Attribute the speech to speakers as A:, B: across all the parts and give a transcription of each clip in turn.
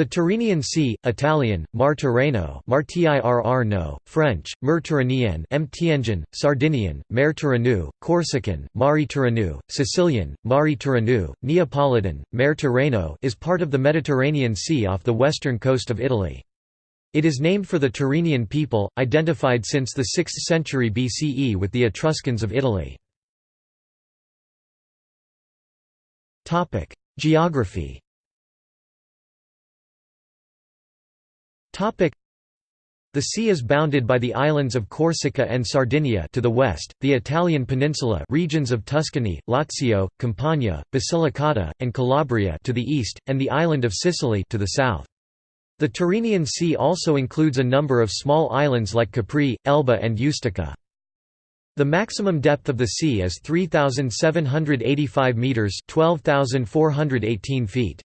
A: The Tyrrhenian Sea, Italian, Mar Tirreno no, French, Mer Tyrrhenien Sardinian, Tirrenu, Corsican, Mare Tirrenu, Sicilian, Mare Tirrenu, Neapolitan, Mer Tirreno is part of the Mediterranean Sea off the western coast of Italy. It is named for the Tyrrhenian people, identified since the 6th century BCE with the Etruscans of Italy. Geography the sea is bounded by the islands of Corsica and Sardinia to the west, the Italian peninsula regions of Tuscany, Lazio, Campania, Basilicata, and Calabria to the east, and the island of Sicily to the south. The Tyrrhenian Sea also includes a number of small islands like Capri, Elba and Ustica. The maximum depth of the sea is 3,785 metres 12,418 feet.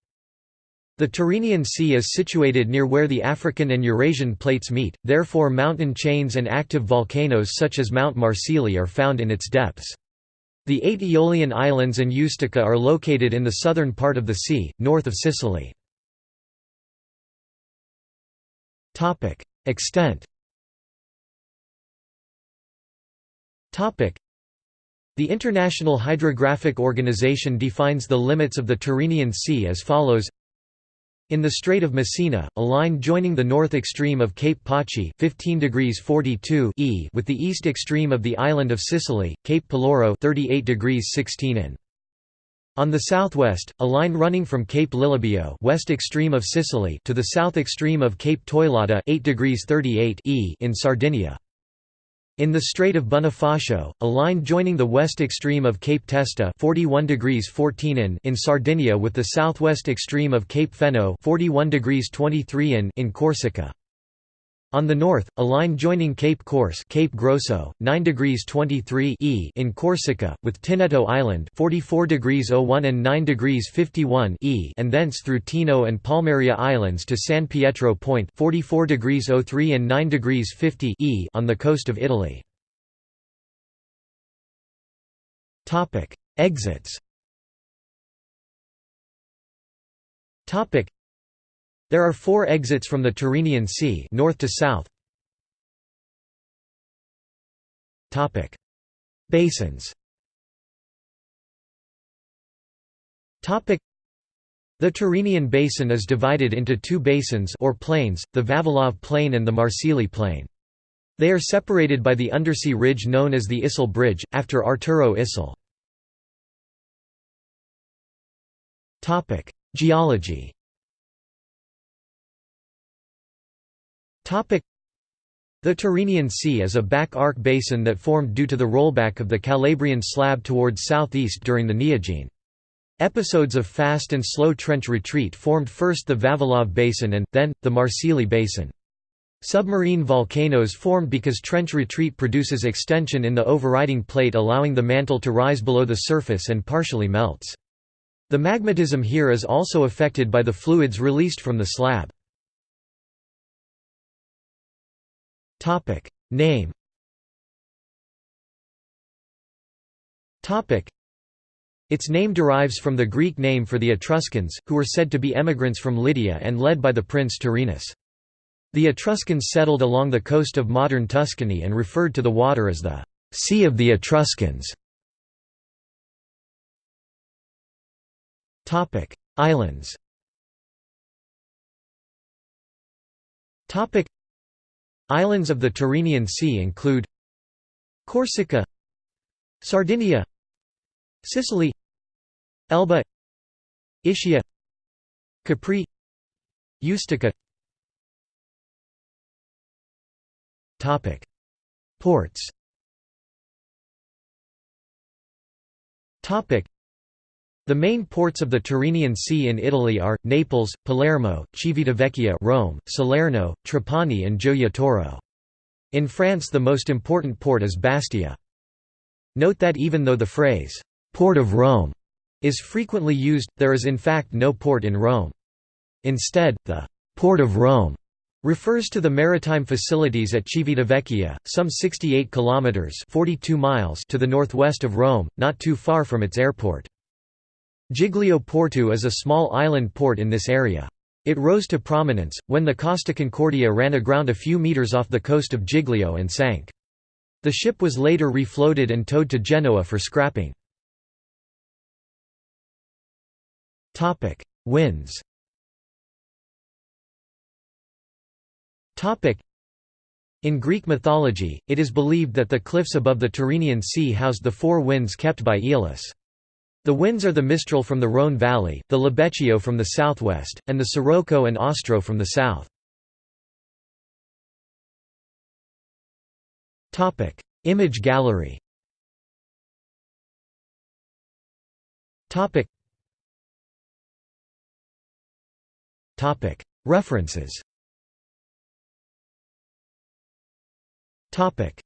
A: The Tyrrhenian Sea is situated near where the African and Eurasian plates meet, therefore mountain chains and active volcanoes such as Mount Marsili are found in its depths. The eight Aeolian Islands and Ustica are located in the southern part of the sea, north of Sicily. Extent the International Hydrographic Organization defines the limits of the Tyrrhenian Sea as follows in the Strait of Messina, a line joining the north extreme of Cape Paci 15 degrees 42 e with the east extreme of the island of Sicily, Cape Peloro 38 degrees 16 in. On the southwest, a line running from Cape Lilibeo west extreme of Sicily to the south extreme of Cape Teulada 8 degrees 38 e in Sardinia. In the Strait of Bonifacio, a line joining the west extreme of Cape Testa 41 degrees 14 in, in Sardinia with the southwest extreme of Cape Feno 41 degrees 23 in, in Corsica. On the north, a line joining Cape Corse Cape Grosso, 9 degrees 23 e in Corsica, with Tinetto Island 44 degrees 01 and 9 degrees 51 e and thence through Tino and Palmaria Islands to San Pietro Point 44 degrees 03 and 9 degrees 50 e on the coast of Italy. Exits there are four exits from the Tyrrhenian Sea north to south. Basins The Tyrrhenian Basin is divided into two basins or plains, the Vavilov Plain and the Marsili Plain. They are separated by the undersea ridge known as the Issel Bridge, after Arturo Issel. Geology The Tyrrhenian Sea is a back arc basin that formed due to the rollback of the Calabrian slab towards southeast during the Neogene. Episodes of fast and slow trench retreat formed first the Vavilov Basin and, then, the Marsili Basin. Submarine volcanoes formed because trench retreat produces extension in the overriding plate allowing the mantle to rise below the surface and partially melts. The magmatism here is also affected by the fluids released from the slab. Topic. Name Topic. Its name derives from the Greek name for the Etruscans, who were said to be emigrants from Lydia and led by the prince Tyrrhenus. The Etruscans settled along the coast of modern Tuscany and referred to the water as the Sea of the Etruscans. Topic: Islands Islands of the Tyrrhenian Sea include Corsica Sardinia Sicily Elba Ischia Capri Ustica. Ports the main ports of the Tyrrhenian Sea in Italy are, Naples, Palermo, Civitavecchia Rome, Salerno, Trapani and Gioia Tauro. In France the most important port is Bastia. Note that even though the phrase, «Port of Rome» is frequently used, there is in fact no port in Rome. Instead, the «Port of Rome» refers to the maritime facilities at Civitavecchia, some 68 kilometers (42 miles) to the northwest of Rome, not too far from its airport. Giglio Porto is a small island port in this area. It rose to prominence, when the Costa Concordia ran aground a few meters off the coast of Giglio and sank. The ship was later refloated and towed to Genoa for scrapping. Winds In Greek mythology, it is believed that the cliffs above the Tyrrhenian Sea housed the four winds kept by Aeolus. The winds are the Mistral from the Rhone valley, the Libeccio from the southwest, and the Sirocco and Ostro from the south. Image gallery References Topic